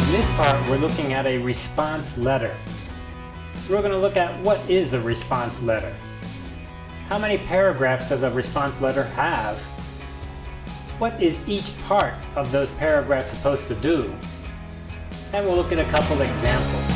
In this part, we're looking at a response letter. We're going to look at what is a response letter. How many paragraphs does a response letter have? What is each part of those paragraphs supposed to do? And we'll look at a couple examples.